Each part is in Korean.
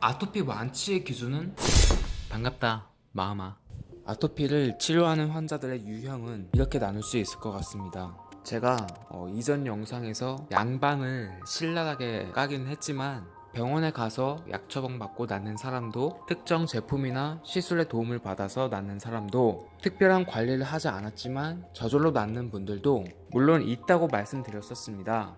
아토피 완치의 기준은? 반갑다 마음아. 아토피를 치료하는 환자들의 유형은 이렇게 나눌 수 있을 것 같습니다. 제가 어, 이전 영상에서 양방을 신랄하게 까긴 했지만 병원에 가서 약 처방 받고 낫는 사람도 특정 제품이나 시술의 도움을 받아서 낫는 사람도 특별한 관리를 하지 않았지만 저절로 낫는 분들도 물론 있다고 말씀드렸었습니다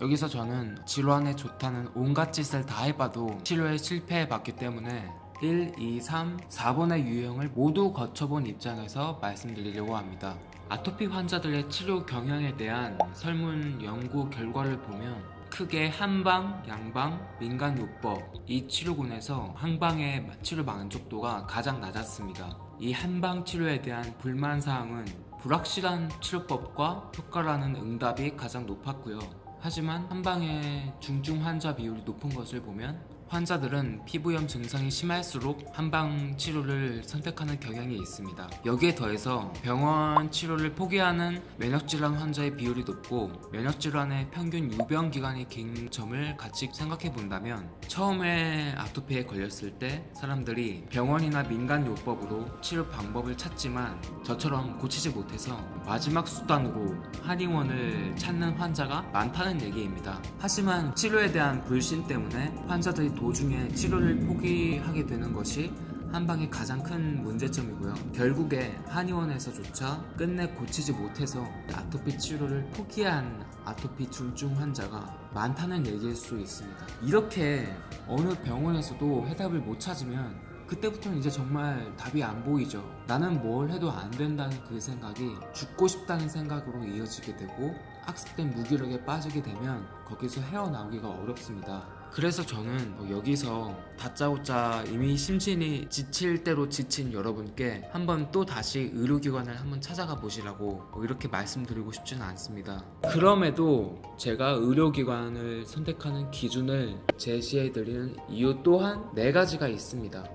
여기서 저는 질환에 좋다는 온갖 짓을 다 해봐도 치료에 실패해봤기 때문에 1, 2, 3, 4번의 유형을 모두 거쳐본 입장에서 말씀드리려고 합니다. 아토피 환자들의 치료 경향에 대한 설문 연구 결과를 보면 크게 한방, 양방, 민간요법 이 치료군에서 한방의 치료 만족도가 가장 낮았습니다. 이 한방 치료에 대한 불만사항은 불확실한 치료법과 효과라는 응답이 가장 높았고요. 하지만 한방의 중증 환자 비율이 높은 것을 보면 환자들은 피부염 증상이 심할수록 한방 치료를 선택하는 경향이 있습니다. 여기에 더해서 병원 치료를 포기하는 면역질환 환자의 비율이 높고 면역질환의 평균 유병 기간이 긴 점을 같이 생각해 본다면 처음에 아토피에 걸렸을 때 사람들이 병원이나 민간 요법으로 치료 방법을 찾지만 저처럼 고치지 못해서 마지막 수단으로 한의원을 찾는 환자가 많다는 얘기입니다. 하지만 치료에 대한 불신 때문에 환자들이 도중에 치료를 포기하게 되는 것이 한방의 가장 큰 문제점이고요. 결국에 한의원에서조차 끝내 고치지 못해서 아토피 치료를 포기한 아토피 중증 환자가 많다는 얘기일 수 있습니다. 이렇게 어느 병원에서도 해답을 못 찾으면 그때부터는 이제 정말 답이 안 보이죠. 나는 뭘 해도 안 된다는 그 생각이 죽고 싶다는 생각으로 이어지게 되고 악습된 무기력에 빠지게 되면 거기서 헤어나오기가 어렵습니다. 그래서 저는 뭐 여기서 다짜고짜 이미 심신이 지칠 대로 지친 여러분께 한번 또 다시 의료기관을 한번 찾아가 보시라고 뭐 이렇게 말씀드리고 싶지는 않습니다. 그럼에도 제가 의료기관을 선택하는 기준을 제시해드리는 이유 또한 네 가지가 있습니다.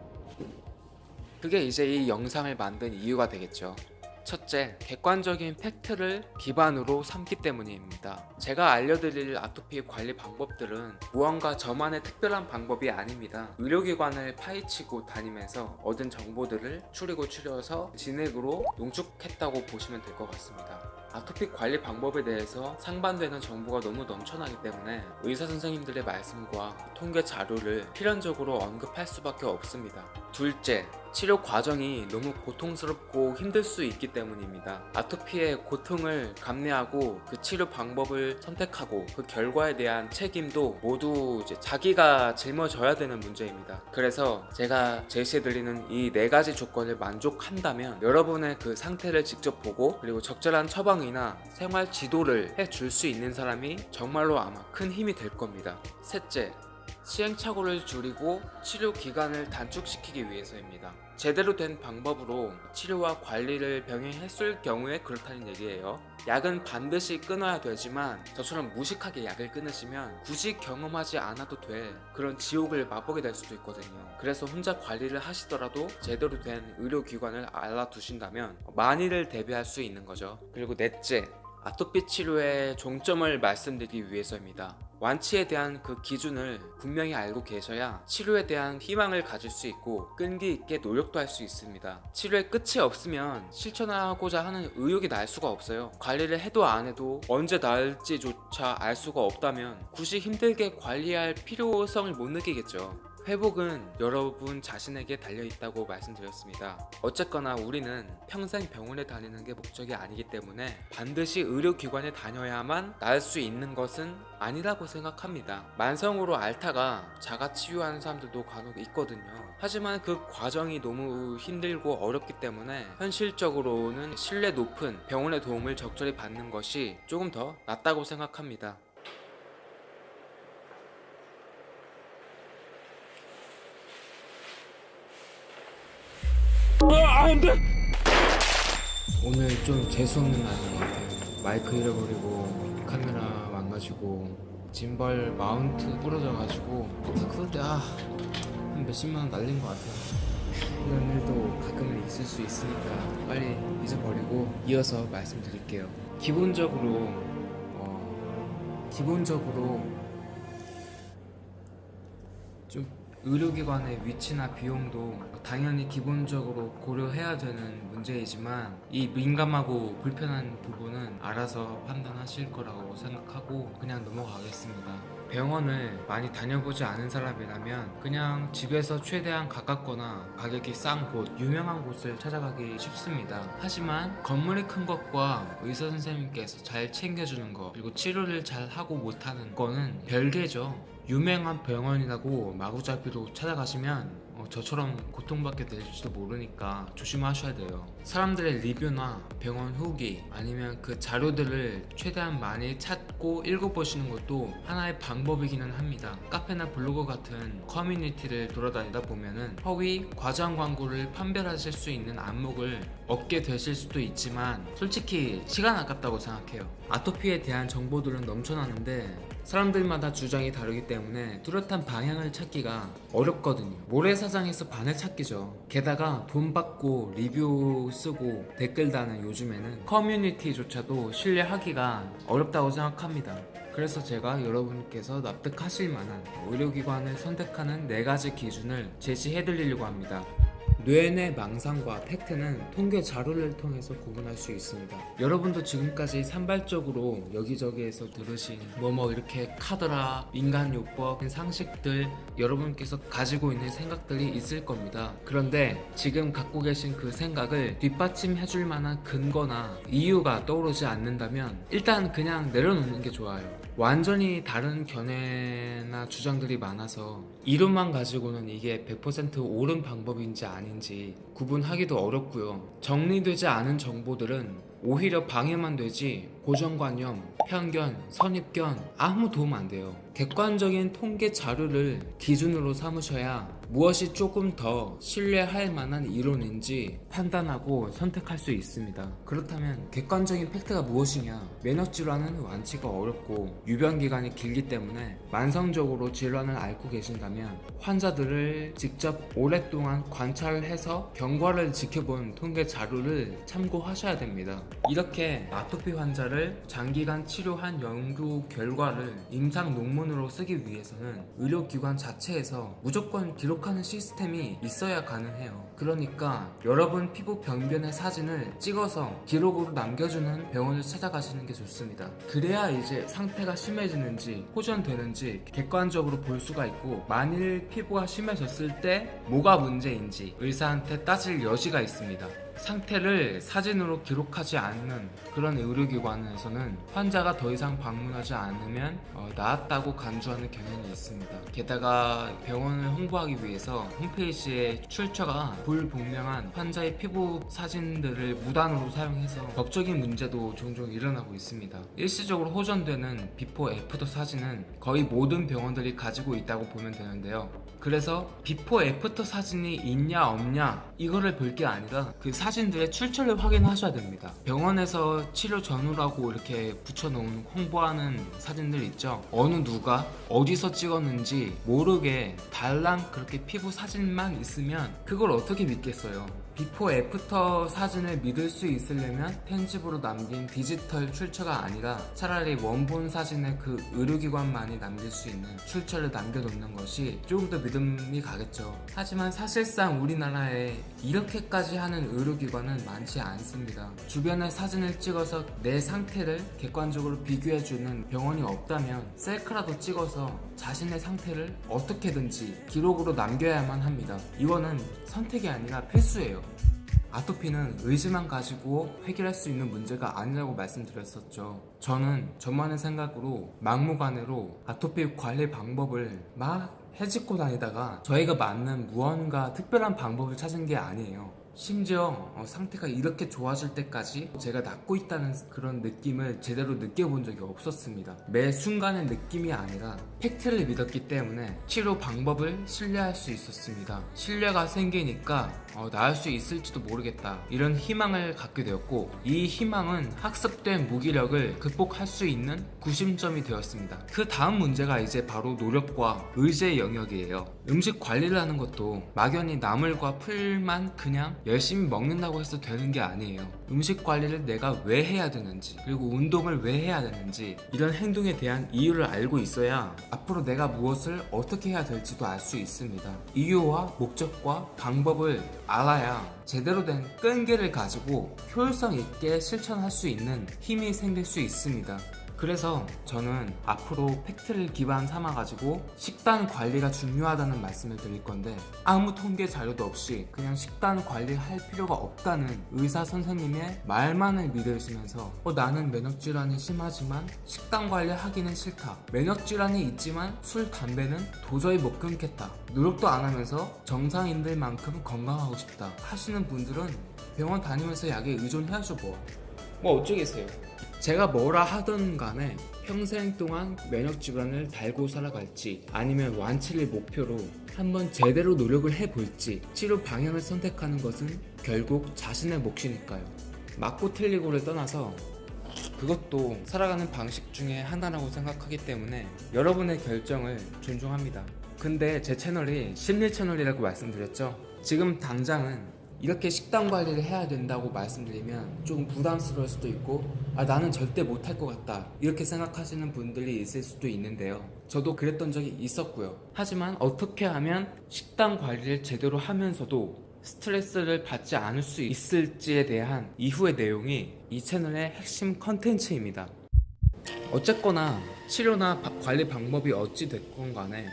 그게 이제 이 영상을 만든 이유가 되겠죠. 첫째, 객관적인 팩트를 기반으로 삼기 때문입니다. 제가 알려드릴 아토피 관리 방법들은 무언가 저만의 특별한 방법이 아닙니다. 의료기관을 파헤치고 다니면서 얻은 정보들을 추리고 추려서 진액으로 농축했다고 보시면 될 것 같습니다. 아토피 관리 방법에 대해서 상반되는 정보가 너무 넘쳐나기 때문에 의사 선생님들의 말씀과 통계 자료를 필연적으로 언급할 수밖에 없습니다. 둘째, 치료 과정이 너무 고통스럽고 힘들 수 있기 때문입니다. 아토피의 고통을 감내하고 그 치료 방법을 선택하고 그 결과에 대한 책임도 모두 자기가 짊어져야 되는 문제입니다. 그래서 제가 제시해드리는 이 네 가지 조건을 만족한다면 여러분의 그 상태를 직접 보고 그리고 적절한 처방이나 생활 지도를 해줄 수 있는 사람이 정말로 아마 큰 힘이 될 겁니다. 셋째, 시행착오를 줄이고 치료 기간을 단축시키기 위해서입니다. 제대로 된 방법으로 치료와 관리를 병행했을 경우에 그렇다는 얘기예요. 약은 반드시 끊어야 되지만 저처럼 무식하게 약을 끊으시면 굳이 경험하지 않아도 돼 그런 지옥을 맛보게 될 수도 있거든요. 그래서 혼자 관리를 하시더라도 제대로 된 의료기관을 알아두신다면 많이를 대비할 수 있는 거죠. 그리고 넷째, 아토피 치료의 종점을 말씀드리기 위해서입니다. 완치에 대한 그 기준을 분명히 알고 계셔야 치료에 대한 희망을 가질 수 있고 끈기 있게 노력도 할 수 있습니다. 치료의 끝이 없으면 실천하고자 하는 의욕이 날 수가 없어요. 관리를 해도 안 해도 언제 나을지조차 알 수가 없다면 굳이 힘들게 관리할 필요성을 못 느끼겠죠. 회복은 여러분 자신에게 달려있다고 말씀드렸습니다. 어쨌거나 우리는 평생 병원에 다니는 게 목적이 아니기 때문에 반드시 의료기관에 다녀야만 나을 수 있는 것은 아니라고 생각합니다. 만성으로 앓다가 자가 치유하는 사람들도 간혹 있거든요. 하지만 그 과정이 너무 힘들고 어렵기 때문에 현실적으로는 신뢰 높은 병원의 도움을 적절히 받는 것이 조금 더 낫다고 생각합니다. 오늘 좀 재수없는 같아요. 마이크 잃어버리고 카메라 망가지고 짐벌 마운트 부러져가지고 그런데 아한 몇십만 원 날린 것 같아요. 이런 일도 가끔은 있을 수 있으니까 빨리 잊어버리고 이어서 말씀드릴게요. 기본적으로 어, 기본적으로 좀 의료기관의 위치나 비용도 당연히 기본적으로 고려해야 되는 문제이지만 이 민감하고 불편한 부분은 알아서 판단하실 거라고 생각하고 그냥 넘어가겠습니다. 병원을 많이 다녀보지 않은 사람이라면 그냥 집에서 최대한 가깝거나 가격이 싼 곳, 유명한 곳을 찾아가기 쉽습니다. 하지만 건물이 큰 것과 의사 선생님께서 잘 챙겨주는 것, 그리고 치료를 잘 하고 못하는 거는 별개죠. 유명한 병원이라고 마구잡이로 찾아가시면 어, 저처럼 고통받게 될지도 모르니까 조심하셔야 돼요. 사람들의 리뷰나 병원 후기 아니면 그 자료들을 최대한 많이 찾고 읽어보시는 것도 하나의 방법이기는 합니다. 카페나 블로그 같은 커뮤니티를 돌아다니다 보면은 허위 과장 광고를 판별하실 수 있는 안목을 얻게 되실 수도 있지만 솔직히 시간 아깝다고 생각해요. 아토피에 대한 정보들은 넘쳐나는데 사람들마다 주장이 다르기 때문에 뚜렷한 방향을 찾기가 어렵거든요. 모래사장에서 반을 찾기죠. 게다가 돈 받고 리뷰 쓰고 댓글 다는 요즘에는 커뮤니티조차도 신뢰하기가 어렵다고 생각합니다. 그래서 제가 여러분께서 납득하실 만한 의료기관을 선택하는 네 가지 기준을 제시해 드리려고 합니다. 뇌내 망상과 팩트는 통계 자료를 통해서 구분할 수 있습니다. 여러분도 지금까지 산발적으로 여기저기에서 들으신 뭐뭐 이렇게 카더라, 인간요법, 상식들 여러분께서 가지고 있는 생각들이 있을 겁니다. 그런데 지금 갖고 계신 그 생각을 뒷받침해 줄 만한 근거나 이유가 떠오르지 않는다면 일단 그냥 내려놓는 게 좋아요. 완전히 다른 견해나 주장들이 많아서 이론만 가지고는 이게 100% 옳은 방법인지 아닌지 구분하기도 어렵고요. 정리되지 않은 정보들은 오히려 방해만 되지 고정관념, 편견, 선입견 아무 도움 안 돼요. 객관적인 통계 자료를 기준으로 삼으셔야 무엇이 조금 더 신뢰할 만한 이론인지 판단하고 선택할 수 있습니다. 그렇다면 객관적인 팩트가 무엇이냐? 면역 질환은 완치가 어렵고 유병 기간이 길기 때문에 만성적으로 질환을 앓고 계신다면 환자들을 직접 오랫동안 관찰을 해서 경과를 지켜본 통계 자료를 참고하셔야 됩니다. 이렇게 아토피 환자를 장기간 치료한 연구 결과를 임상 논문으로 쓰기 위해서는 의료기관 자체에서 무조건 기록 하는 시스템이 있어야 가능해요. 그러니까 여러분 피부 병변의 사진을 찍어서 기록으로 남겨주는 병원을 찾아가시는 게 좋습니다. 그래야 이제 상태가 심해지는지 호전되는지 객관적으로 볼 수가 있고 만일 피부가 심해졌을 때 뭐가 문제인지 의사한테 따질 여지가 있습니다. 상태를 사진으로 기록하지 않는 그런 의료기관에서는 환자가 더 이상 방문하지 않으면 어, 나았다고 간주하는 경향이 있습니다. 게다가 병원을 홍보하기 위해서 홈페이지에 출처가 불분명한 환자의 피부 사진들을 무단으로 사용해서 법적인 문제도 종종 일어나고 있습니다. 일시적으로 호전되는 before after 사진은 거의 모든 병원들이 가지고 있다고 보면 되는데요. 그래서 before after 사진이 있냐 없냐 이거를 볼 게 아니라 그 사진들의 출처를 확인하셔야 됩니다. 병원에서 치료 전후라고 이렇게 붙여놓은 홍보하는 사진들 있죠. 어느 누가 어디서 찍었는지 모르게 달랑 그렇게 피부 사진만 있으면 그걸 어떻게 믿겠어요. before after 사진을 믿을 수 있으려면 편집으로 남긴 디지털 출처가 아니라 차라리 원본 사진의 그 의료기관만이 남길 수 있는 출처를 남겨놓는 것이 조금 더 믿음이 가겠죠. 하지만 사실상 우리나라에 이렇게까지 하는 의료기관은 많지 않습니다. 주변에 사진을 찍어서 내 상태를 객관적으로 비교해주는 병원이 없다면 셀카라도 찍어서 자신의 상태를 어떻게든지 기록으로 남겨야만 합니다. 이거는 선택이 아니라 필수예요. 아토피는 의지만 가지고 해결할 수 있는 문제가 아니라고 말씀드렸었죠. 저는 저만의 생각으로 막무가내로 아토피 관리 방법을 막 해집고 다니다가 저희가 맞는 무언가 특별한 방법을 찾은 게 아니에요. 심지어 어, 상태가 이렇게 좋아질 때까지 제가 낫고 있다는 그런 느낌을 제대로 느껴본 적이 없었습니다. 매 순간의 느낌이 아니라 팩트를 믿었기 때문에 치료 방법을 신뢰할 수 있었습니다. 신뢰가 생기니까 어, 나을 수 있을지도 모르겠다 이런 희망을 갖게 되었고 이 희망은 학습된 무기력을 극복할 수 있는 구심점이 되었습니다. 그 다음 문제가 이제 바로 노력과 의지의 영역이에요. 음식 관리를 하는 것도 막연히 나물과 풀만 그냥 열심히 먹는다고 해서 되는 게 아니에요. 음식 관리를 내가 왜 해야 되는지, 그리고 운동을 왜 해야 되는지, 이런 행동에 대한 이유를 알고 있어야 앞으로 내가 무엇을 어떻게 해야 될지도 알 수 있습니다. 이유와 목적과 방법을 알아야 제대로 된 끈기를 가지고 효율성 있게 실천할 수 있는 힘이 생길 수 있습니다. 그래서 저는 앞으로 팩트를 기반 삼아 가지고 식단 관리가 중요하다는 말씀을 드릴 건데 아무 통계 자료도 없이 그냥 식단 관리를 할 필요가 없다는 의사 선생님의 말만을 믿으시면서 어, 나는 면역질환이 심하지만 식단 관리 하기는 싫다. 면역질환이 있지만 술, 담배는 도저히 못 끊겠다. 노력도 안 하면서 정상인들만큼 건강하고 싶다. 하시는 분들은 병원 다니면서 약에 의존해야죠 뭐. 뭐 어쩌겠어요. 제가 뭐라 하던 간에 평생 동안 면역 질환을 달고 살아갈지 아니면 완치를 목표로 한번 제대로 노력을 해볼지 치료 방향을 선택하는 것은 결국 자신의 몫이니까요. 맞고 틀리고를 떠나서 그것도 살아가는 방식 중에 하나라고 생각하기 때문에 여러분의 결정을 존중합니다. 근데 제 채널이 심리 채널이라고 말씀드렸죠. 지금 당장은 이렇게 식단 관리를 해야 된다고 말씀드리면 좀 부담스러울 수도 있고 아 나는 절대 못할 것 같다. 이렇게 생각하시는 분들이 있을 수도 있는데요. 저도 그랬던 적이 있었고요. 하지만 어떻게 하면 식단 관리를 제대로 하면서도 스트레스를 받지 않을 수 있을지에 대한 이후의 내용이 이 채널의 핵심 컨텐츠입니다. 어쨌거나 치료나 바- 관리 방법이 어찌 됐건 간에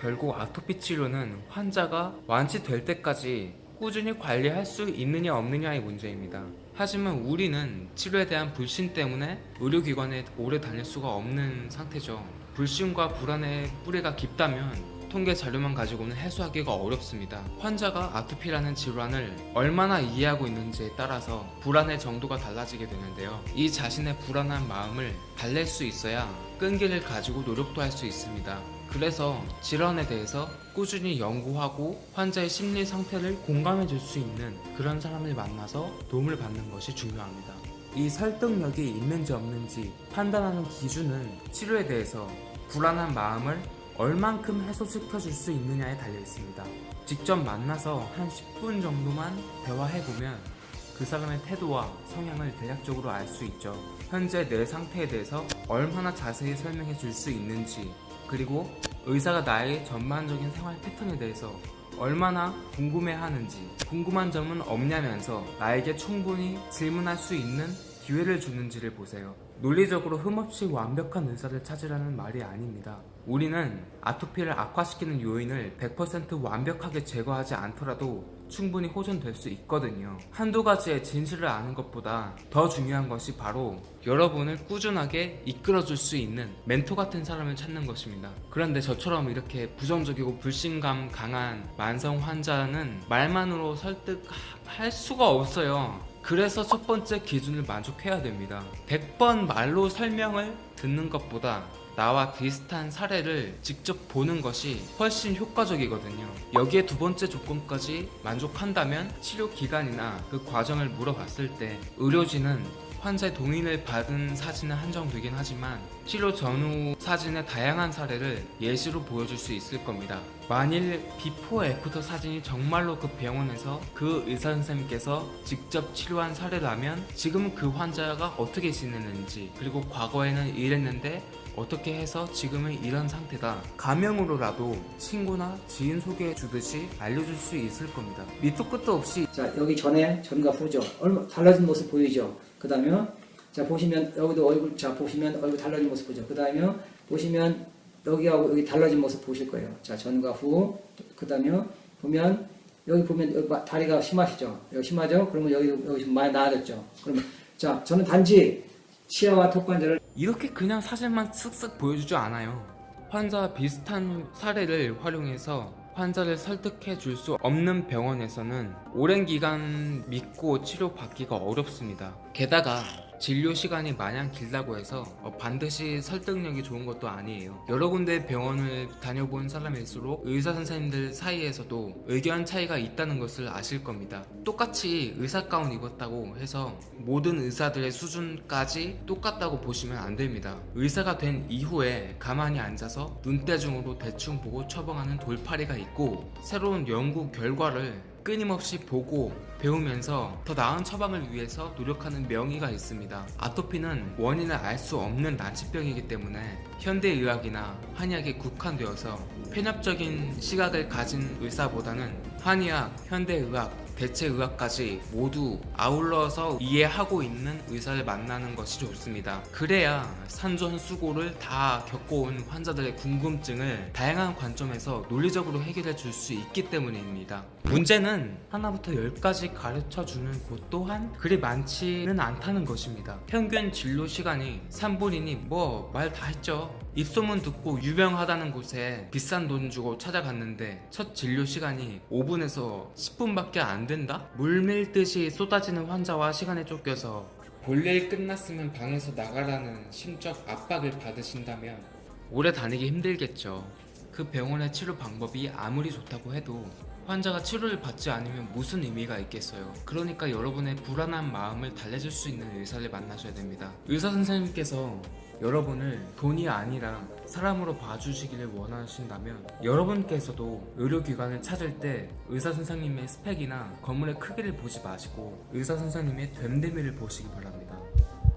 결국 아토피 치료는 환자가 완치될 때까지 꾸준히 관리할 수 있느냐 없느냐의 문제입니다. 하지만 우리는 치료에 대한 불신 때문에 의료기관에 오래 다닐 수가 없는 상태죠. 불신과 불안의 뿌리가 깊다면 통계 자료만 가지고는 해소하기가 어렵습니다. 환자가 아토피라는 질환을 얼마나 이해하고 있는지에 따라서 불안의 정도가 달라지게 되는데요. 이 자신의 불안한 마음을 달랠 수 있어야 끈기를 가지고 노력도 할 수 있습니다. 그래서 질환에 대해서 꾸준히 연구하고 환자의 심리 상태를 공감해 줄 수 있는 그런 사람을 만나서 도움을 받는 것이 중요합니다. 이 설득력이 있는지 없는지 판단하는 기준은 치료에 대해서 불안한 마음을 얼만큼 해소시켜 줄 수 있느냐에 달려 있습니다. 직접 만나서 한 10분 정도만 대화해보면 그 사람의 태도와 성향을 대략적으로 알 수 있죠. 현재 내 상태에 대해서 얼마나 자세히 설명해 줄 수 있는지, 그리고 의사가 나의 전반적인 생활 패턴에 대해서 얼마나 궁금해 하는지, 궁금한 점은 없냐면서 나에게 충분히 질문할 수 있는 기회를 주는지를 보세요. 논리적으로 흠없이 완벽한 의사를 찾으라는 말이 아닙니다. 우리는 아토피를 악화시키는 요인을 100% 완벽하게 제거하지 않더라도 충분히 호전될 수 있거든요. 한두 가지의 진실을 아는 것보다 더 중요한 것이 바로 여러분을 꾸준하게 이끌어줄 수 있는 멘토 같은 사람을 찾는 것입니다. 그런데 저처럼 이렇게 부정적이고 불신감 강한 만성 환자는 말만으로 설득할 수가 없어요. 그래서 첫 번째 기준을 만족해야 됩니다. 100번 말로 설명을 듣는 것보다 나와 비슷한 사례를 직접 보는 것이 훨씬 효과적이거든요. 여기에 두 번째 조건까지 만족한다면 치료 기간이나 그 과정을 물어봤을 때 의료진은 환자의 동의를 받은 사진은 한정되긴 하지만 치료 전후 사진의 다양한 사례를 예시로 보여줄 수 있을 겁니다. 만일 before after 사진이 정말로 그 병원에서 그 의사 선생님께서 직접 치료한 사례라면 지금 그 환자가 어떻게 지내는지 그리고 과거에는 이랬는데 어떻게 해서 지금은 이런 상태다. 가명으로라도 친구나 지인 소개해 주듯이 알려줄 수 있을 겁니다. 밑도 끝도 없이 자 여기 전에 전과 후죠. 얼마 달라진 모습 보이죠. 그 다음에 자 보시면 여기도 얼굴 자 보시면 얼굴 달라진 모습 보죠. 그 다음에 보시면 여기하고 여기 달라진 모습 보실 거예요. 자 전과 후. 그 다음에 보면 여기 보면 여기 마- 다리가 심하시죠. 여기 심하죠. 그러면 여기 여기 좀 많이 나아졌죠. 그러면 자 저는 단지 치아와 턱관절을 이렇게 그냥 사진만 쓱쓱 보여주지 않아요. 환자와 비슷한 사례를 활용해서 환자를 설득해 줄 수 없는 병원에서는 오랜 기간 믿고 치료받기가 어렵습니다. 게다가 진료 시간이 마냥 길다고 해서 어, 반드시 설득력이 좋은 것도 아니에요. 여러 군데 병원을 다녀본 사람일수록 의사 선생님들 사이에서도 의견 차이가 있다는 것을 아실 겁니다. 똑같이 의사 가운 입었다고 해서 모든 의사들의 수준까지 똑같다고 보시면 안 됩니다. 의사가 된 이후에 가만히 앉아서 눈대중으로 대충 보고 처방하는 돌팔이가 있고 새로운 연구 결과를 끊임없이 보고 배우면서 더 나은 처방을 위해서 노력하는 명의가 있습니다. 아토피는 원인을 알 수 없는 난치병이기 때문에 현대의학이나 한의학에 국한되어서 편협적인 시각을 가진 의사보다는 한의학, 현대의학, 대체의학까지 모두 아울러서 이해하고 있는 의사를 만나는 것이 좋습니다. 그래야 산전수고를 다 겪어온 환자들의 궁금증을 다양한 관점에서 논리적으로 해결해 줄 수 있기 때문입니다. 문제는 하나부터 열까지 가르쳐 주는 곳 또한 그리 많지는 않다는 것입니다. 평균 진료 시간이 3분이니 뭐 말 다 했죠. 입소문 듣고 유명하다는 곳에 비싼 돈 주고 찾아갔는데 첫 진료 시간이 5분에서 10분밖에 안 된다? 물밀듯이 쏟아지는 환자와 시간에 쫓겨서 볼일 끝났으면 방에서 나가라는 심적 압박을 받으신다면 오래 다니기 힘들겠죠. 그 병원의 치료 방법이 아무리 좋다고 해도 환자가 치료를 받지 않으면 무슨 의미가 있겠어요. 그러니까 여러분의 불안한 마음을 달래줄 수 있는 의사를 만나셔야 됩니다. 의사 선생님께서 여러분을 돈이 아니라 사람으로 봐주시기를 원하신다면 여러분께서도 의료기관을 찾을 때 의사 선생님의 스펙이나 건물의 크기를 보지 마시고 의사 선생님의 됨됨이를 보시기 바랍니다.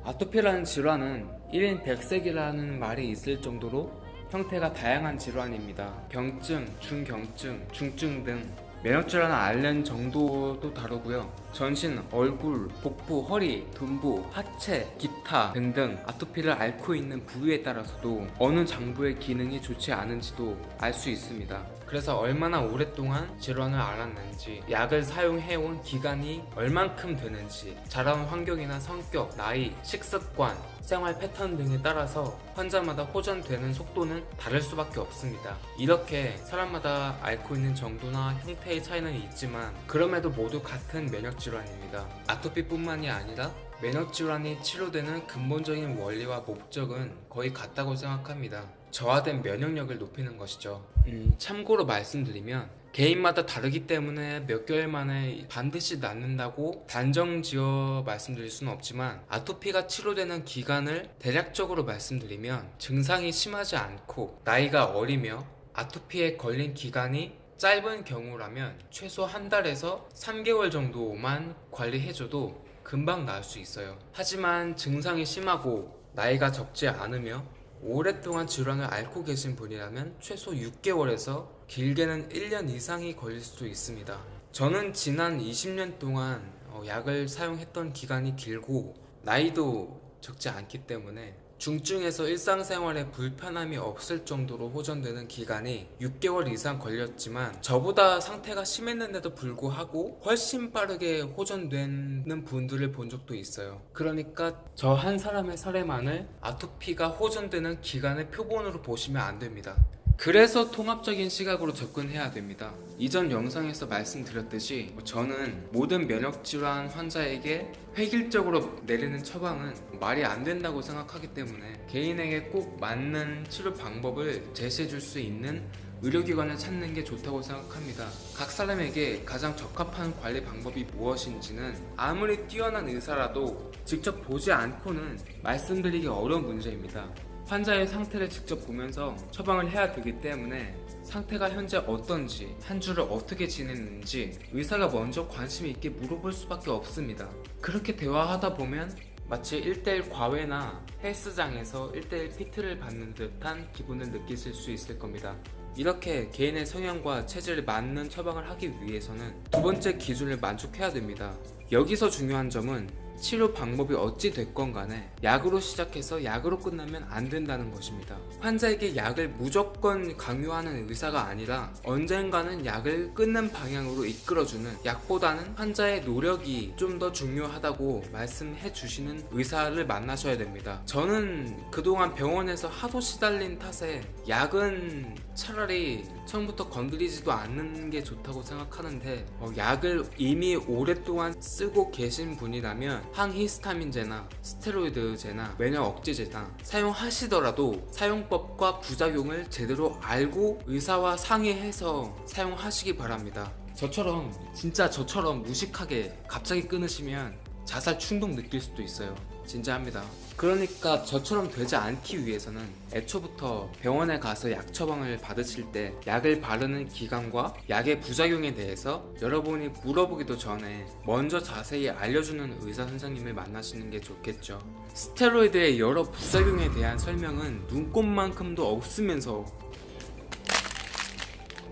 아토피라는 질환은 1인 100색이라는 말이 있을 정도로 형태가 다양한 질환입니다. 병증, 중경증, 중증 등 면역질환을 앓는 정도도 다르고요. 전신, 얼굴, 복부, 허리, 둔부, 하체, 기타 등등 아토피를 앓고 있는 부위에 따라서도 어느 장부의 기능이 좋지 않은지도 알 수 있습니다. 그래서 얼마나 오랫동안 질환을 앓았는지, 약을 사용해온 기간이 얼만큼 되는지, 자라온 환경이나 성격, 나이, 식습관, 생활 패턴 등에 따라서 환자마다 호전되는 속도는 다를 수밖에 없습니다. 이렇게 사람마다 앓고 있는 정도나 형태의 차이는 있지만 그럼에도 모두 같은 면역 질환입니다. 아토피뿐만이 아니라 면역 질환이 치료되는 근본적인 원리와 목적은 거의 같다고 생각합니다. 저하된 면역력을 높이는 것이죠. 음, 참고로 말씀드리면 개인마다 다르기 때문에 몇 개월 만에 반드시 낫는다고 단정 지어 말씀드릴 수는 없지만 아토피가 치료되는 기간을 대략적으로 말씀드리면 증상이 심하지 않고 나이가 어리며 아토피에 걸린 기간이 짧은 경우라면 최소 한 달에서 3개월 정도만 관리해줘도 금방 나을 수 있어요. 하지만 증상이 심하고 나이가 적지 않으며 오랫동안 질환을 앓고 계신 분이라면 최소 6개월에서 길게는 1년 이상이 걸릴 수도 있습니다. 저는 지난 20년 동안 어, 약을 사용했던 기간이 길고 나이도 적지 않기 때문에 중증에서 일상생활에 불편함이 없을 정도로 호전되는 기간이 6개월 이상 걸렸지만 저보다 상태가 심했는데도 불구하고 훨씬 빠르게 호전되는 분들을 본 적도 있어요. 그러니까 저 한 사람의 사례만을 아토피가 호전되는 기간의 표본으로 보시면 안 됩니다. 그래서 통합적인 시각으로 접근해야 됩니다. 이전 영상에서 말씀드렸듯이 저는 모든 면역질환 환자에게 획일적으로 내리는 처방은 말이 안 된다고 생각하기 때문에 개인에게 꼭 맞는 치료 방법을 제시해 줄 수 있는 의료기관을 찾는 게 좋다고 생각합니다. 각 사람에게 가장 적합한 관리 방법이 무엇인지는 아무리 뛰어난 의사라도 직접 보지 않고는 말씀드리기 어려운 문제입니다. 환자의 상태를 직접 보면서 처방을 해야 되기 때문에 상태가 현재 어떤지, 한 주를 어떻게 지냈는지 의사가 먼저 관심 있게 물어볼 수밖에 없습니다. 그렇게 대화하다 보면 마치 1대1 과외나 헬스장에서 1대1 PT를 받는 듯한 기분을 느끼실 수 있을 겁니다. 이렇게 개인의 성향과 체질에 맞는 처방을 하기 위해서는 두 번째 기준을 만족해야 됩니다. 여기서 중요한 점은 치료 방법이 어찌 됐건 간에 약으로 시작해서 약으로 끝나면 안 된다는 것입니다. 환자에게 약을 무조건 강요하는 의사가 아니라 언젠가는 약을 끊는 방향으로 이끌어주는 약보다는 환자의 노력이 좀 더 중요하다고 말씀해 주시는 의사를 만나셔야 됩니다. 저는 그동안 병원에서 하도 시달린 탓에 약은 차라리 처음부터 건드리지도 않는 게 좋다고 생각하는데 어, 약을 이미 오랫동안 쓰고 계신 분이라면 항히스타민제나 스테로이드제나 면역 억제제나 사용하시더라도 사용법과 부작용을 제대로 알고 의사와 상의해서 사용하시기 바랍니다. 저처럼 진짜 저처럼 무식하게 갑자기 끊으시면 자살 충동 느낄 수도 있어요. 진짜 합니다. 그러니까 저처럼 되지 않기 위해서는 애초부터 병원에 가서 약 처방을 받으실 때 약을 바르는 기간과 약의 부작용에 대해서 여러분이 물어보기도 전에 먼저 자세히 알려주는 의사 선생님을 만나시는 게 좋겠죠. 스테로이드의 여러 부작용에 대한 설명은 눈꼽만큼도 없으면서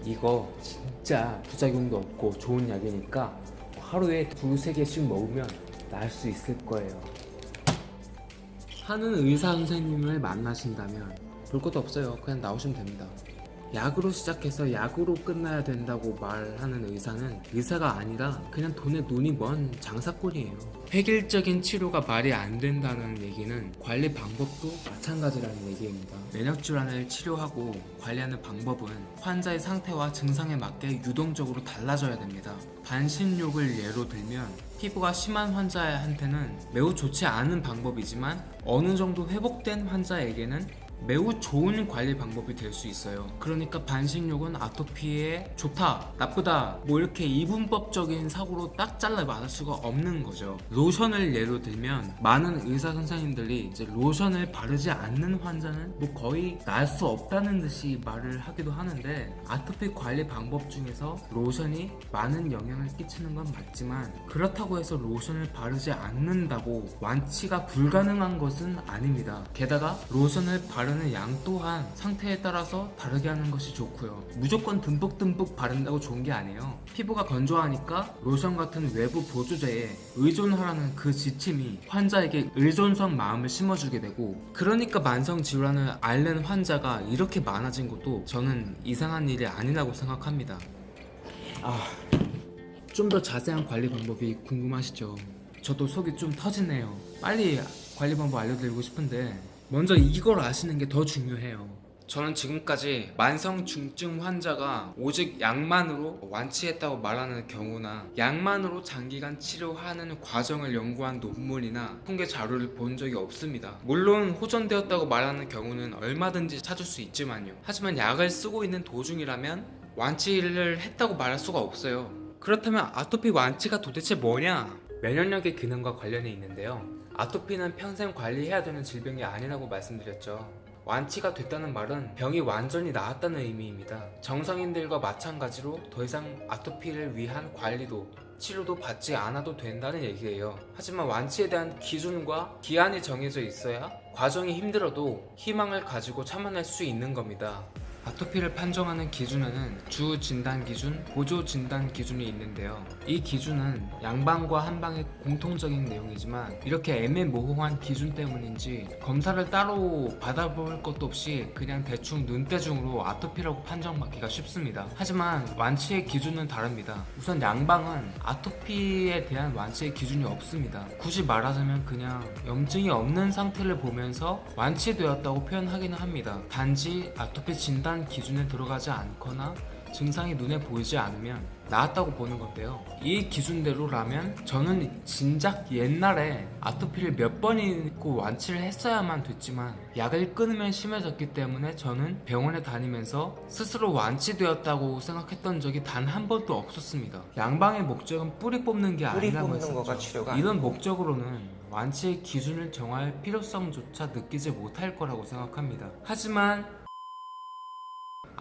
이거 진짜 부작용도 없고 좋은 약이니까 하루에 두세 개씩 먹으면 나을 수 있을 거예요. 하는 의사 선생님을 만나신다면 볼 것도 없어요. 그냥 나오시면 됩니다. 약으로 시작해서 약으로 끝나야 된다고 말하는 의사는 의사가 아니라 그냥 돈에 눈이 먼 장사꾼이에요. 획일적인 치료가 말이 안 된다는 얘기는 관리 방법도 마찬가지라는 얘기입니다. 면역 질환을 치료하고 관리하는 방법은 환자의 상태와 증상에 맞게 유동적으로 달라져야 됩니다. 반신욕을 예로 들면 피부가 심한 환자한테는 매우 좋지 않은 방법이지만 어느 정도 회복된 환자에게는 매우 좋은 관리 방법이 될 수 있어요. 그러니까 반신욕은 아토피에 좋다, 나쁘다, 뭐 이렇게 이분법적인 사고로 딱 잘라 말할 수가 없는 거죠. 로션을 예로 들면 많은 의사 선생님들이 이제 로션을 바르지 않는 환자는 뭐 거의 날 수 없다는 듯이 말을 하기도 하는데 아토피 관리 방법 중에서 로션이 많은 영향을 끼치는 건 맞지만 그렇다고 해서 로션을 바르지 않는다고 완치가 불가능한 것은 아닙니다. 게다가 로션을 바르 는 양 또한 상태에 따라서 다르게 하는 것이 좋고요. 무조건 듬뿍듬뿍 바른다고 좋은 게 아니에요. 피부가 건조하니까 로션 같은 외부 보조제에 의존하라는 그 지침이 환자에게 의존성 마음을 심어주게 되고 그러니까 만성 질환을 앓는 환자가 이렇게 많아진 것도 저는 이상한 일이 아니라고 생각합니다. 아, 좀 더 자세한 관리 방법이 궁금하시죠? 저도 속이 좀 터지네요. 빨리 관리 방법 알려드리고 싶은데 먼저 이걸 아시는 게 더 중요해요. 저는 지금까지 만성 중증 환자가 오직 약만으로 완치했다고 말하는 경우나 약만으로 장기간 치료하는 과정을 연구한 논문이나 통계 자료를 본 적이 없습니다. 물론 호전되었다고 말하는 경우는 얼마든지 찾을 수 있지만요. 하지만 약을 쓰고 있는 도중이라면 완치를 했다고 말할 수가 없어요. 그렇다면 아토피 완치가 도대체 뭐냐? 면역력의 기능과 관련이 있는데요. 아토피는 평생 관리해야 되는 질병이 아니라고 말씀드렸죠. 완치가 됐다는 말은 병이 완전히 나았다는 의미입니다. 정상인들과 마찬가지로 더 이상 아토피를 위한 관리도 치료도 받지 않아도 된다는 얘기예요. 하지만 완치에 대한 기준과 기한이 정해져 있어야 과정이 힘들어도 희망을 가지고 참아낼 수 있는 겁니다. 아토피를 판정하는 기준에는 주 진단 기준, 보조 진단 기준이 있는데요. 이 기준은 양방과 한방의 공통적인 내용이지만 이렇게 애매모호한 기준 때문인지 검사를 따로 받아볼 것도 없이 그냥 대충 눈대중으로 아토피라고 판정받기가 쉽습니다. 하지만 완치의 기준은 다릅니다. 우선 양방은 아토피에 대한 완치의 기준이 없습니다. 굳이 말하자면 그냥 염증이 없는 상태를 보면서 완치되었다고 표현하기는 합니다. 단지 아토피 진단 기준에 들어가지 않거나 증상이 눈에 보이지 않으면 나았다고 보는 건데요. 이 기준대로라면 저는 진작 옛날에 아토피를 몇 번이고 완치를 했어야만 됐지만 약을 끊으면 심해졌기 때문에 저는 병원에 다니면서 스스로 완치되었다고 생각했던 적이 단 한 번도 없었습니다. 양방의 목적은 뿌리 뽑는 게 뿌리 아니라고 했었죠. 이런 목적으로는 완치의 기준을 정할 필요성조차 느끼지 못할 거라고 생각합니다. 하지만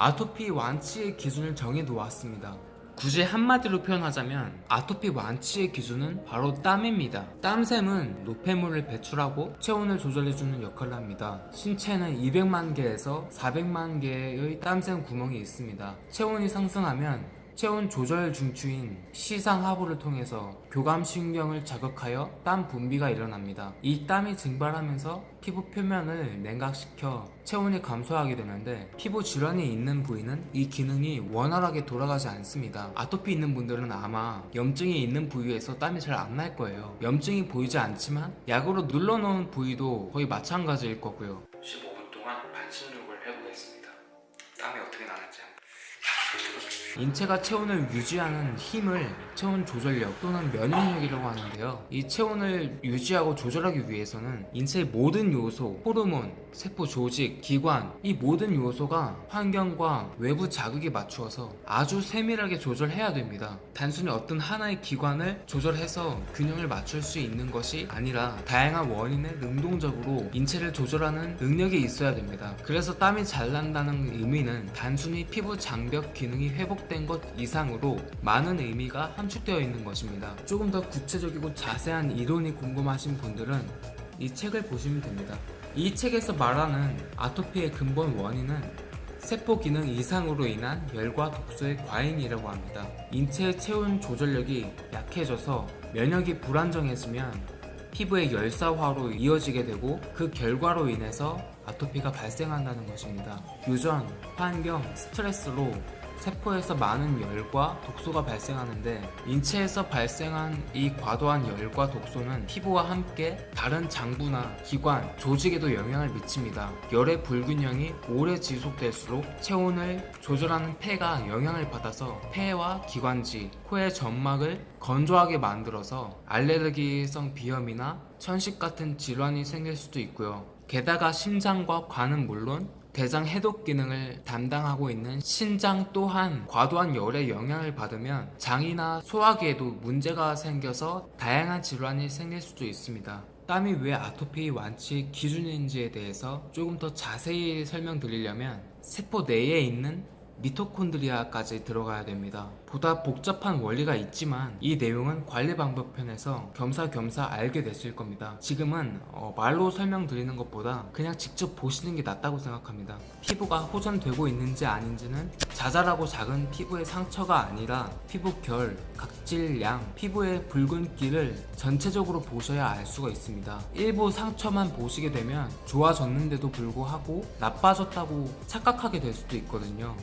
아토피 완치의 기준을 정해 놓았습니다. 굳이 한마디로 표현하자면 아토피 완치의 기준은 바로 땀입니다. 땀샘은 노폐물을 배출하고 체온을 조절해주는 역할을 합니다. 신체는 200만 개에서 400만 개의 땀샘 구멍이 있습니다. 체온이 상승하면 체온 조절 중추인 시상하부를 통해서 교감신경을 자극하여 땀 분비가 일어납니다. 이 땀이 증발하면서 피부 표면을 냉각시켜 체온이 감소하게 되는데 피부 질환이 있는 부위는 이 기능이 원활하게 돌아가지 않습니다. 아토피 있는 분들은 아마 염증이 있는 부위에서 땀이 잘 안 날 거예요. 염증이 보이지 않지만 약으로 눌러놓은 부위도 거의 마찬가지일 거고요. 15분 동안 반신욕 인체가 체온을 유지하는 힘을 체온 조절력 또는 면역력이라고 하는데요. 이 체온을 유지하고 조절하기 위해서는 인체의 모든 요소, 호르몬, 세포 조직, 기관 이 모든 요소가 환경과 외부 자극에 맞추어서 아주 세밀하게 조절해야 됩니다. 단순히 어떤 하나의 기관을 조절해서 균형을 맞출 수 있는 것이 아니라 다양한 원인을 능동적으로 인체를 조절하는 능력이 있어야 됩니다. 그래서 땀이 잘 난다는 의미는 단순히 피부 장벽 기능이 회복 된 것 이상으로 많은 의미가 함축되어 있는 것입니다. 조금 더 구체적이고 자세한 이론이 궁금하신 분들은 이 책을 보시면 됩니다. 이 책에서 말하는 아토피의 근본 원인은 세포 기능 이상으로 인한 열과 독소의 과잉이라고 합니다. 인체의 체온 조절력이 약해져서 면역이 불안정해지면 피부의 열사화로 이어지게 되고 그 결과로 인해서 아토피가 발생한다는 것입니다. 유전, 환경, 스트레스로 세포에서 많은 열과 독소가 발생하는데 인체에서 발생한 이 과도한 열과 독소는 피부와 함께 다른 장부나 기관, 조직에도 영향을 미칩니다. 열의 불균형이 오래 지속될수록 체온을 조절하는 폐가 영향을 받아서 폐와 기관지, 코의 점막을 건조하게 만들어서 알레르기성 비염이나 천식 같은 질환이 생길 수도 있고요. 게다가 심장과 관은 물론 대장 해독 기능을 담당하고 있는 신장 또한 과도한 열에 영향을 받으면 장이나 소화기에도 문제가 생겨서 다양한 질환이 생길 수도 있습니다. 땀이 왜 아토피 완치 기준인지에 대해서 조금 더 자세히 설명드리려면 세포 내에 있는 미토콘드리아까지 들어가야 됩니다. 보다 복잡한 원리가 있지만 이 내용은 관리 방법 편에서 겸사겸사 알게 되실 겁니다. 지금은 어, 말로 설명드리는 것보다 그냥 직접 보시는 게 낫다고 생각합니다. 피부가 호전되고 있는지 아닌지는 자잘하고 작은 피부의 상처가 아니라 피부 결, 각질 양, 피부의 붉은기를 전체적으로 보셔야 알 수가 있습니다. 일부 상처만 보시게 되면 좋아졌는데도 불구하고 나빠졌다고 착각하게 될 수도 있거든요.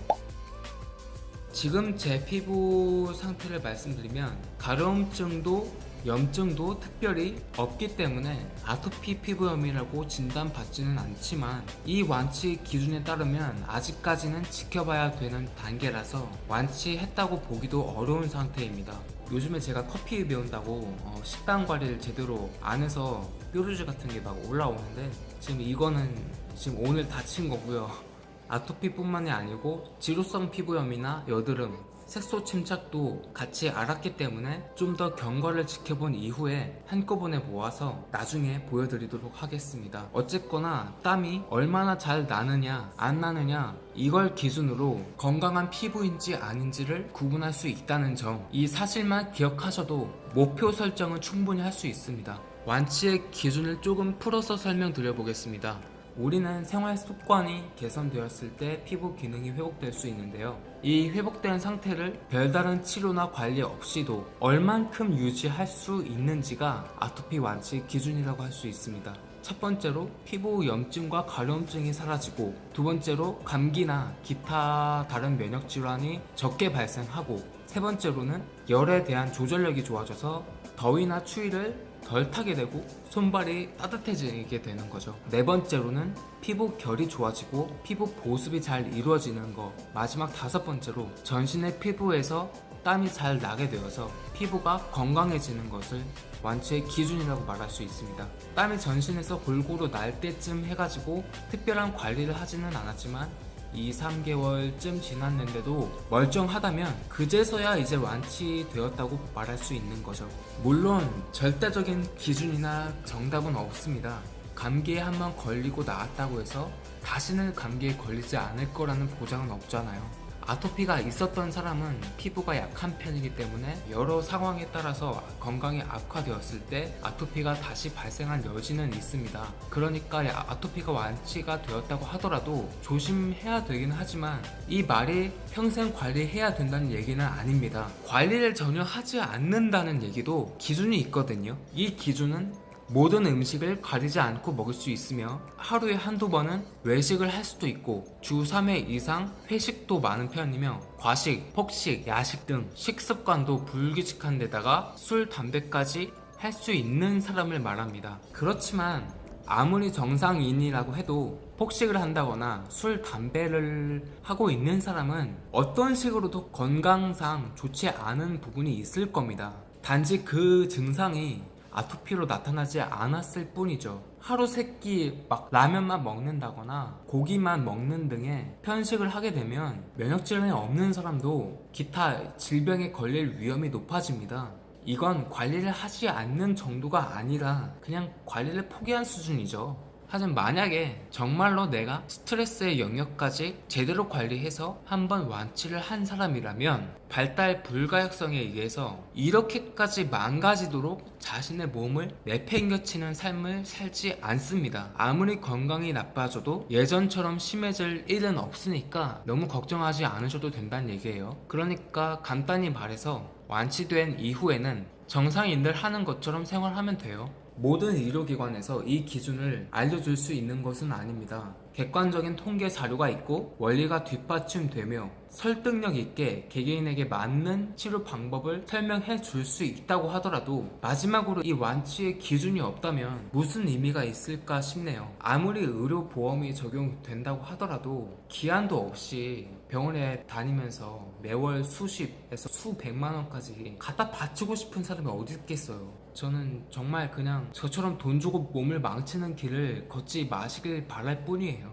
지금 제 피부 상태를 말씀드리면 가려움증도 염증도 특별히 없기 때문에 아토피 피부염이라고 진단받지는 않지만 이 완치 기준에 따르면 아직까지는 지켜봐야 되는 단계라서 완치했다고 보기도 어려운 상태입니다. 요즘에 제가 커피 배운다고 어, 식단 관리를 제대로 안 해서 뾰루지 같은 게 막 올라오는데 지금 이거는 지금 오늘 다친 거고요. 아토피뿐만이 아니고 지루성 피부염이나 여드름, 색소 침착도 같이 알았기 때문에 좀 더 경과를 지켜본 이후에 한꺼번에 모아서 나중에 보여드리도록 하겠습니다. 어쨌거나 땀이 얼마나 잘 나느냐 안 나느냐 이걸 기준으로 건강한 피부인지 아닌지를 구분할 수 있다는 점 이 사실만 기억하셔도 목표 설정은 충분히 할 수 있습니다. 완치의 기준을 조금 풀어서 설명드려 보겠습니다. 우리는 생활 습관이 개선되었을 때 피부 기능이 회복될 수 있는데요. 이 회복된 상태를 별다른 치료나 관리 없이도 얼만큼 유지할 수 있는지가 아토피 완치 기준이라고 할 수 있습니다. 첫 번째로 피부 염증과 가려움증이 사라지고 두 번째로 감기나 기타 다른 면역 질환이 적게 발생하고 세 번째로는 열에 대한 조절력이 좋아져서 더위나 추위를 덜 타게 되고 손발이 따뜻해지게 되는 거죠. 네 번째로는 피부 결이 좋아지고 피부 보습이 잘 이루어지는 거. 마지막 다섯 번째로 전신의 피부에서 땀이 잘 나게 되어서 피부가 건강해지는 것을 완치의 기준이라고 말할 수 있습니다. 땀이 전신에서 골고루 날 때쯤 해가지고 특별한 관리를 하지는 않았지만 2, 3개월쯤 지났는데도 멀쩡하다면 그제서야 이제 완치되었다고 말할 수 있는 거죠. 물론 절대적인 기준이나 정답은 없습니다. 감기에 한 번 걸리고 나았다고 해서 다시는 감기에 걸리지 않을 거라는 보장은 없잖아요. 아토피가 있었던 사람은 피부가 약한 편이기 때문에 여러 상황에 따라서 건강이 악화되었을 때 아토피가 다시 발생한 여지는 있습니다. 그러니까 아토피가 완치가 되었다고 하더라도 조심해야 되긴 하지만 이 말이 평생 관리해야 된다는 얘기는 아닙니다. 관리를 전혀 하지 않는다는 얘기도 기준이 있거든요. 이 기준은 모든 음식을 가리지 않고 먹을 수 있으며 하루에 한두 번은 외식을 할 수도 있고 주 3회 이상 회식도 많은 편이며 과식, 폭식, 야식 등 식습관도 불규칙한 데다가 술, 담배까지 할 수 있는 사람을 말합니다. 그렇지만 아무리 정상인이라고 해도 폭식을 한다거나 술, 담배를 하고 있는 사람은 어떤 식으로도 건강상 좋지 않은 부분이 있을 겁니다. 단지 그 증상이 아토피로 나타나지 않았을 뿐이죠. 하루 세 끼 막 라면만 먹는다거나 고기만 먹는 등의 편식을 하게 되면 면역질환이 없는 사람도 기타 질병에 걸릴 위험이 높아집니다. 이건 관리를 하지 않는 정도가 아니라 그냥 관리를 포기한 수준이죠. 하지만 만약에 정말로 내가 스트레스의 영역까지 제대로 관리해서 한번 완치를 한 사람이라면 발달 불가역성에 의해서 이렇게까지 망가지도록 자신의 몸을 내팽겨치는 삶을 살지 않습니다. 아무리 건강이 나빠져도 예전처럼 심해질 일은 없으니까 너무 걱정하지 않으셔도 된다는 얘기예요. 그러니까 간단히 말해서 완치된 이후에는 정상인들 하는 것처럼 생활하면 돼요. 모든 의료기관에서 이 기준을 알려줄 수 있는 것은 아닙니다. 객관적인 통계 자료가 있고 원리가 뒷받침되며 설득력 있게 개개인에게 맞는 치료 방법을 설명해 줄 수 있다고 하더라도 마지막으로 이 완치의 기준이 없다면 무슨 의미가 있을까 싶네요. 아무리 의료보험이 적용된다고 하더라도 기한도 없이 병원에 다니면서 매월 수십에서 수백만 원까지 갖다 바치고 싶은 사람이 어디 있겠어요. 저는 정말 그냥 저처럼 돈 주고 몸을 망치는 길을 걷지 마시길 바랄 뿐이에요.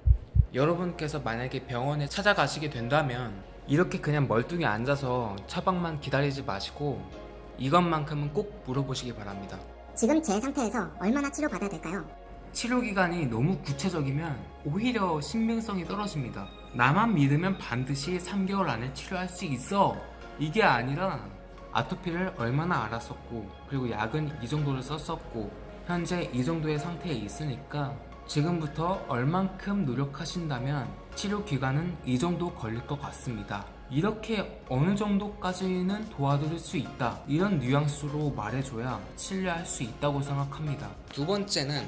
여러분께서 만약에 병원에 찾아가시게 된다면 이렇게 그냥 멀뚱히 앉아서 처방만 기다리지 마시고 이것만큼은 꼭 물어보시기 바랍니다. 지금 제 상태에서 얼마나 치료받아야 될까요? 치료 기간이 너무 구체적이면 오히려 신빙성이 떨어집니다. 나만 믿으면 반드시 3개월 안에 치료할 수 있어. 이게 아니라 아토피를 얼마나 알았었고 그리고 약은 이 정도를 썼었고 현재 이 정도의 상태에 있으니까 지금부터 얼만큼 노력하신다면 치료 기간은 이 정도 걸릴 것 같습니다. 이렇게 어느 정도까지는 도와드릴 수 있다. 이런 뉘앙스로 말해줘야 신뢰할 수 있다고 생각합니다. 두 번째는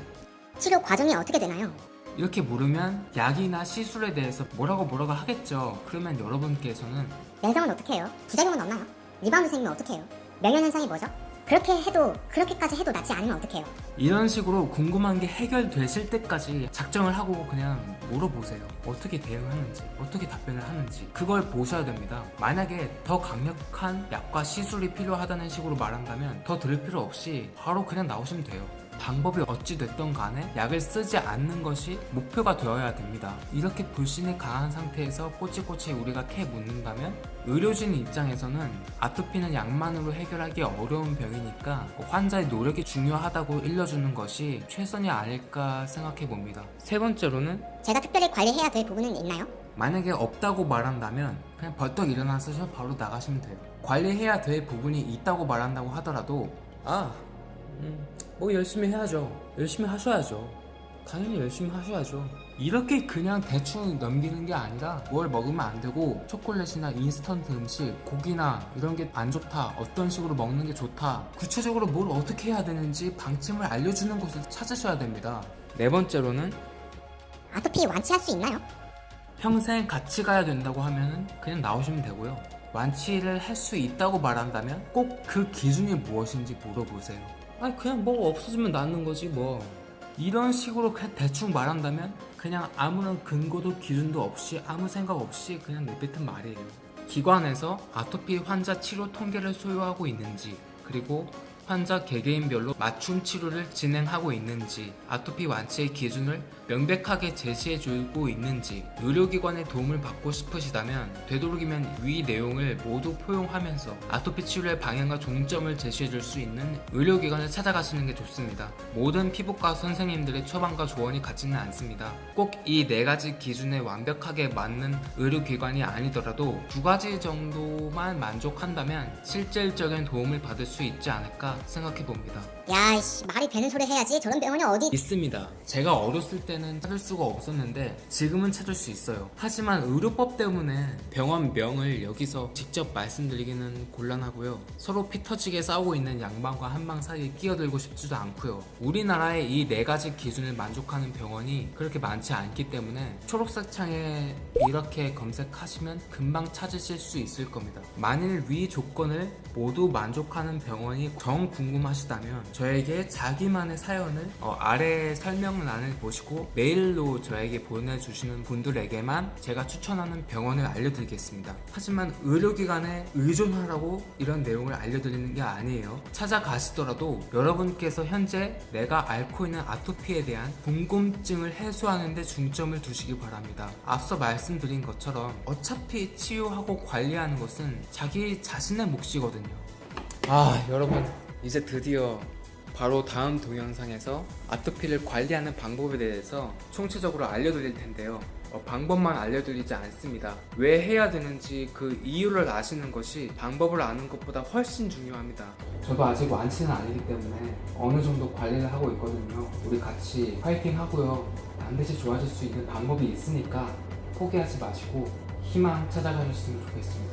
치료 과정이 어떻게 되나요? 이렇게 물으면 약이나 시술에 대해서 뭐라고 뭐라고 하겠죠. 그러면 여러분께서는 내성은 어떻게 해요? 부작용은 없나요? 리바운드 생기면 어떻게 해요? 명현 현상이 뭐죠? 그렇게 해도 그렇게까지 해도 낫지 않으면 어떻게 해요? 이런 식으로 궁금한 게 해결되실 때까지 작정을 하고 그냥 물어보세요. 어떻게 대응하는지, 어떻게 답변을 하는지. 그걸 보셔야 됩니다. 만약에 더 강력한 약과 시술이 필요하다는 식으로 말한다면 더 들을 필요 없이 바로 그냥 나오시면 돼요. 방법이 어찌 됐던 간에 약을 쓰지 않는 것이 목표가 되어야 됩니다. 이렇게 불신이 강한 상태에서 꼬치꼬치 우리가 캐묻는다면 의료진 입장에서는 아토피는 약만으로 해결하기 어려운 병이니까 환자의 노력이 중요하다고 일러주는 것이 최선이 아닐까 생각해 봅니다. 세 번째로는 제가 특별히 관리해야 될 부분은 있나요? 만약에 없다고 말한다면 그냥 벌떡 일어나서 바로 나가시면 돼요. 관리해야 될 부분이 있다고 말한다고 하더라도 아, 음, 뭐 열심히 해야죠. 열심히 하셔야죠. 당연히 열심히 하셔야죠. 이렇게 그냥 대충 넘기는 게 아니라 뭘 먹으면 안 되고 초콜릿이나 인스턴트 음식, 고기나 이런 게 안 좋다. 어떤 식으로 먹는 게 좋다. 구체적으로 뭘 어떻게 해야 되는지 방침을 알려주는 곳을 찾으셔야 됩니다. 네 번째로는 아토피 완치할 수 있나요? 평생 같이 가야 된다고 하면은 그냥 나오시면 되고요. 완치를 할 수 있다고 말한다면 꼭 그 기준이 무엇인지 물어보세요. 아니 그냥 뭐 없어지면 낫는 거지 뭐. 이런 식으로 그냥 대충 말한다면 그냥 아무런 근거도 기준도 없이 아무 생각 없이 그냥 내뱉은 말이에요. 기관에서 아토피 환자 치료 통계를 소유하고 있는지 그리고 환자 개개인별로 맞춤 치료를 진행하고 있는지 아토피 완치의 기준을 명백하게 제시해 주고 있는지 의료기관의 도움을 받고 싶으시다면 되도록이면 위 내용을 모두 포용하면서 아토피 치료의 방향과 종점을 제시해 줄 수 있는 의료기관을 찾아가시는 게 좋습니다. 모든 피부과 선생님들의 처방과 조언이 같지는 않습니다. 꼭 이 네 가지 기준에 완벽하게 맞는 의료기관이 아니더라도 두 가지 정도만 만족한다면 실질적인 도움을 받을 수 있지 않을까 생각해 봅니다. 야이씨 말이 되는 소리 해야지 저런 병원이 어디 있습니다. 제가 어렸을 때는 찾을 수가 없었는데 지금은 찾을 수 있어요. 하지만 의료법 때문에 병원명을 여기서 직접 말씀드리기는 곤란하고요. 서로 피 터지게 싸우고 있는 양방과 한방 사이에 끼어들고 싶지도 않고요. 우리나라의 이 네 가지 기준을 만족하는 병원이 그렇게 많지 않기 때문에 초록색 창에 이렇게 검색하시면 금방 찾으실 수 있을 겁니다. 만일 위 조건을 모두 만족하는 병원이 정영 궁금하시다면 저에게 자기만의 사연을 어, 아래 설명란을 보시고 메일로 저에게 보내주시는 분들에게만 제가 추천하는 병원을 알려드리겠습니다. 하지만 의료기관에 의존하라고 이런 내용을 알려드리는 게 아니에요. 찾아가시더라도 여러분께서 현재 내가 앓고 있는 아토피에 대한 궁금증을 해소하는 데 중점을 두시기 바랍니다. 앞서 말씀드린 것처럼 어차피 치유하고 관리하는 것은 자기 자신의 몫이거든요. 아, 여러분, 이제 드디어 바로 다음 동영상에서 아토피를 관리하는 방법에 대해서 총체적으로 알려드릴 텐데요. 어, 방법만 알려드리지 않습니다. 왜 해야 되는지 그 이유를 아시는 것이 방법을 아는 것보다 훨씬 중요합니다. 저도 아직 완치는 아니기 때문에 어느 정도 관리를 하고 있거든요. 우리 같이 파이팅 하고요. 반드시 좋아질 수 있는 방법이 있으니까 포기하지 마시고 희망 찾아가셨으면 좋겠습니다.